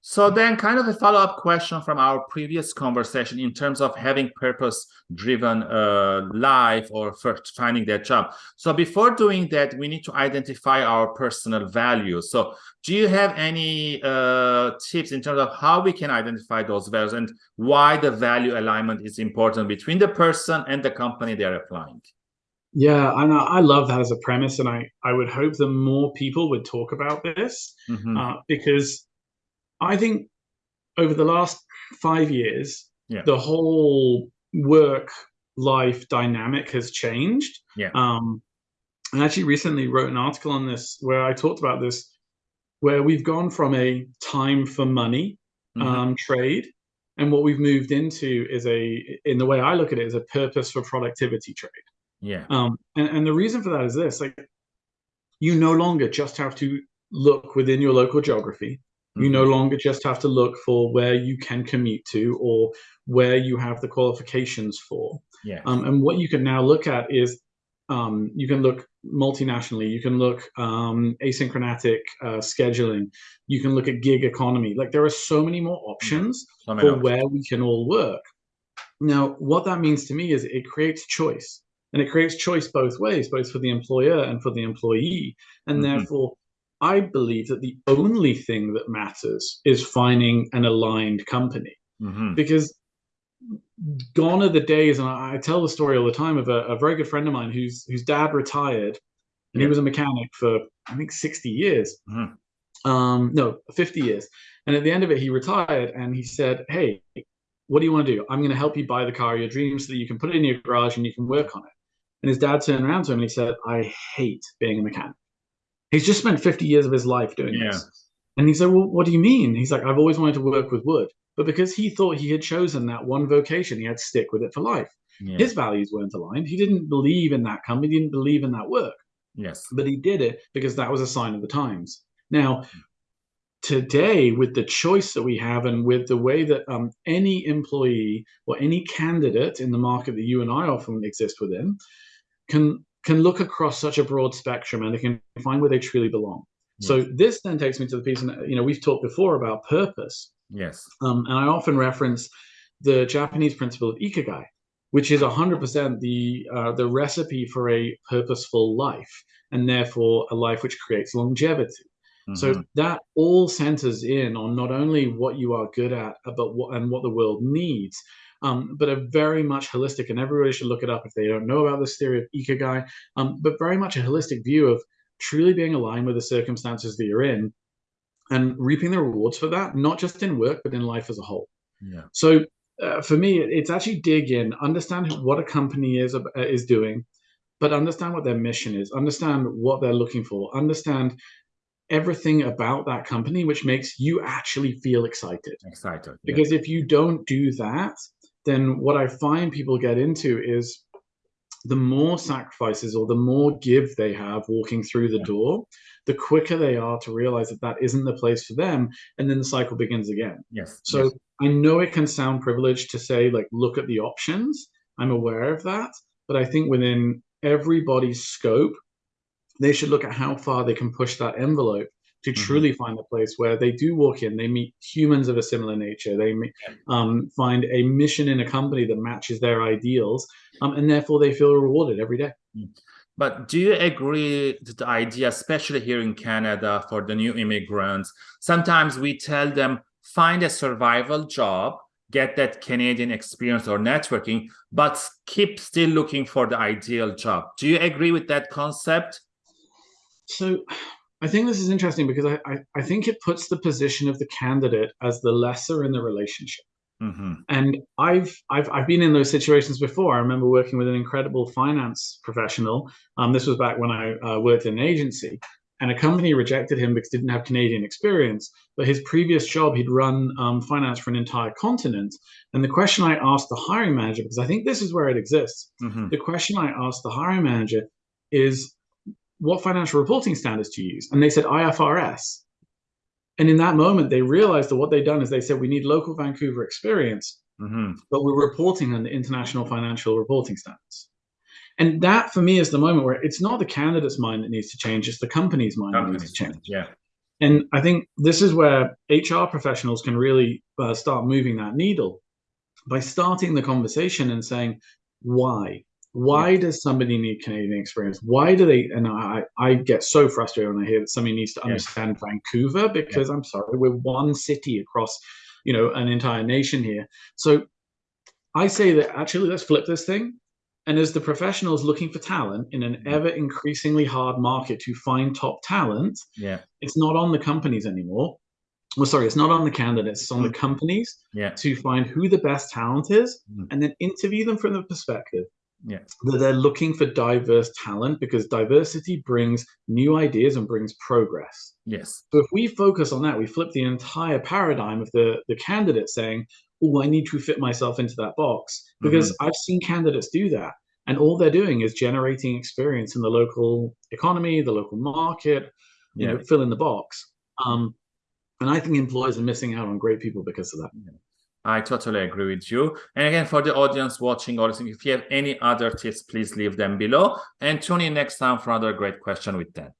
So then kind of a follow-up question from our previous conversation in terms of having purpose-driven uh, life or first finding that job. So before doing that, we need to identify our personal values. So do you have any uh, tips in terms of how we can identify those values and why the value alignment is important between the person and the company they're applying? Yeah, and I love that as a premise, and I I would hope that more people would talk about this mm -hmm. uh, because I think over the last five years, yeah. the whole work life dynamic has changed. Yeah. Um, I actually recently wrote an article on this where I talked about this, where we've gone from a time for money mm-hmm. um, trade, and what we've moved into is a, in the way I look at it, is a purpose for productivity trade. Yeah. Um, and, and the reason for that is this: like, you no longer just have to look within your local geography. You no mm-hmm. longer just have to look for where you can commute to or where you have the qualifications for. Yeah. Um, and what you can now look at is um, you can look multinationally, you can look um, asynchronic uh, scheduling, you can look at gig economy. Like there are so many more options so many for options. where we can all work. Now, what that means to me is it creates choice. And it creates choice both ways, both for the employer and for the employee. And mm -hmm. therefore, I believe that the only thing that matters is finding an aligned company mm-hmm. because gone are the days, and I, I, tell the story all the time of a, a, very good friend of mine whose whose dad retired, and he was a mechanic for I think sixty years, mm-hmm. um, no, fifty years, and at the end of it, he retired, and he said, "Hey, what do you want to do? I'm going to help you buy the car of your dreams so that you can put it in your garage and you can work on it." And his dad turned around to him and he said, "I hate being a mechanic." He's just spent 50 years of his life doing yeah. this. And he said, Well, what do you mean? He's like, I've always wanted to work with wood. But because he thought he had chosen that one vocation, he had to stick with it for life. Yeah. His values weren't aligned. He didn't believe in that company, he didn't believe in that work. Yes. But he did it because that was a sign of the times. Now, today, with the choice that we have and with the way that um, any employee or any candidate in the market that you and I often exist within can can look across such a broad spectrum and they can find where they truly belong. Yes. So this then takes me to the piece, and you know we've talked before about purpose. Yes. Um, and I often reference the Japanese principle of ikigai, which is 100% the uh, the recipe for a purposeful life, and therefore a life which creates longevity. Mm -hmm. So mm-hmm. that all centers in on not only what you are good at, but what and what the world needs, um, but a very much holistic, and everybody should look it up if they don't know about this theory of ikigai, um, but very much a holistic view of truly being aligned with the circumstances that you're in and reaping the rewards for that, not just in work, but in life as a whole. Yeah. So uh, for me, it's actually dig in, understand what a company is, uh, is doing, but understand what their mission is, understand what they're looking for, understand everything about that company which makes you actually feel excited. Excited. Because yeah. if you don't do that, then what I find people get into is the more sacrifices or the more give they have walking through the door, the quicker they are to realize that that isn't the place for them. And then the cycle begins again. Yes. So yes. I know it can sound privileged to say, like, look at the options. I'm aware of that. But I think within everybody's scope, they should look at how far they can push that envelope to mm-hmm. truly find a place where they do walk in, they meet humans of a similar nature, they um, find a mission in a company that matches their ideals, um, and therefore they feel rewarded every day. Mm. But do you agree to the idea, especially here in Canada for the new immigrants, sometimes we tell them, find a survival job, get that Canadian experience or networking, but keep still looking for the ideal job. Do you agree with that concept? So I think this is interesting because I, I, I, think it puts the position of the candidate as the lesser in the relationship. Mm-hmm. And I've, I've I've been in those situations before. I remember working with an incredible finance professional. Um, this was back when I uh, worked in an agency, and a company rejected him because he didn't have Canadian experience. But his previous job, he'd run um, finance for an entire continent. And the question I asked the hiring manager, because I think this is where it exists, mm-hmm. the question I asked the hiring manager is, what financial reporting standards to use? And they said IFRS. And in that moment, they realized that what they'd done is they said, we need local Vancouver experience, mm-hmm. but we're reporting on the international financial reporting standards. And that for me is the moment where it's not the candidate's mind that needs to change, it's the company's mind that needs to change. Yeah. And I think this is where HR professionals can really uh, start moving that needle by starting the conversation and saying, why? Why does somebody need Canadian experience? Why do they? And I, I get so frustrated when I hear that somebody needs to understand yeah. Vancouver because yeah. I'm sorry, we're one city across, you know, an entire nation here. So I say that actually, let's flip this thing. And as the professionals looking for talent in an ever increasingly hard market to find top talent, yeah, it's not on the companies anymore. Well, sorry, it's not on the candidates, it's on mm. the companies yeah. to find who the best talent is mm. and then interview them from the perspective yeah. that they're looking for diverse talent because diversity brings new ideas and brings progress. Yes. So if we focus on that, we flip the entire paradigm of the, the candidate saying, oh, I need to fit myself into that box because mm-hmm. I've seen candidates do that. And all they're doing is generating experience in the local economy, the local market, you yeah. know, fill in the box. Um, and I think employers are missing out on great people because of that. I totally agree with you. And again, for the audience watching or listening, if you have any other tips, please leave them below and tune in next time for another great question with Dan.